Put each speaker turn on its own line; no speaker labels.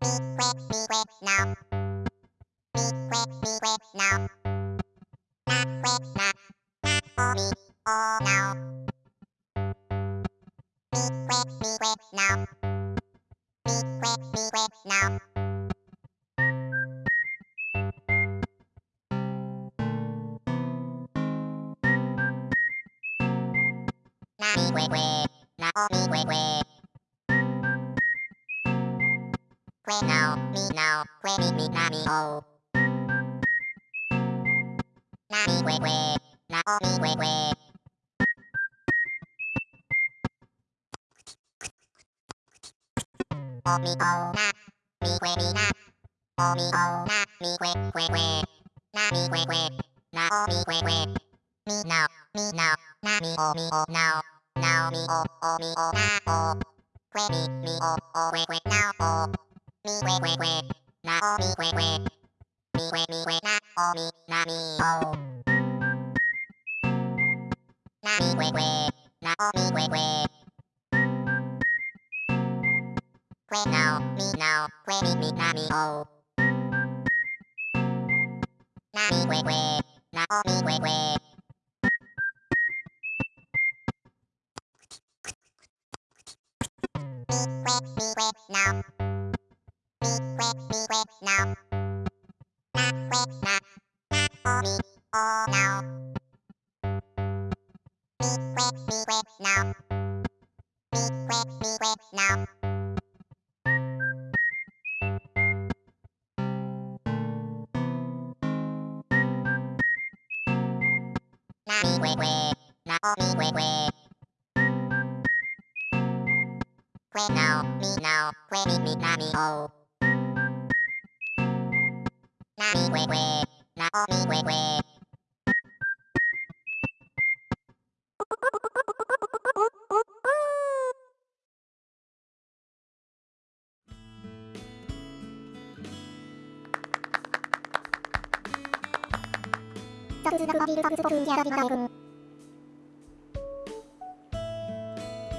Be quick, be quick now. Be quick, be quick now. Not quick, not, not for me, oh now. Be quick, be quick now. Be quick, be quick now. Nah, be quick, quick. Nah, oh, be. Que, now, me, now. Que, me, me, na, me, oh. Na, me, que, que. Na, oh, me, que, que. Oh, me, oh, na. Me, que, me, na. Oh, me, oh, na. Me, que, que, que. Na, me, que, que. Na, oh, me, que, que. Me, now, me, now. Na, me, oh, me, oh, now. Now, me, oh, oh, me, oh, na, oh. Que, me, me, oh, oh, que, que, now, oh. Me, que, que, que. Na, oh, me, que, que. Me, que, me, que, na, oh, me, na, me, oh. Na, me, que, que. Na, oh, me, que, que. Que, now, me, now. Que, me, me, na, me, oh. Na, me, que, que. Na, oh, me, que, que. Me, que, me, que, now. Be quick, be quick now. Be quick, be quick now. Now be quick, quick. Now be quick, quick. Quick now, me now, quick me, me, now me, oh. Now be quick, quick. Now be
quick, quick. タツダマビルタツポフンギャラビカエ。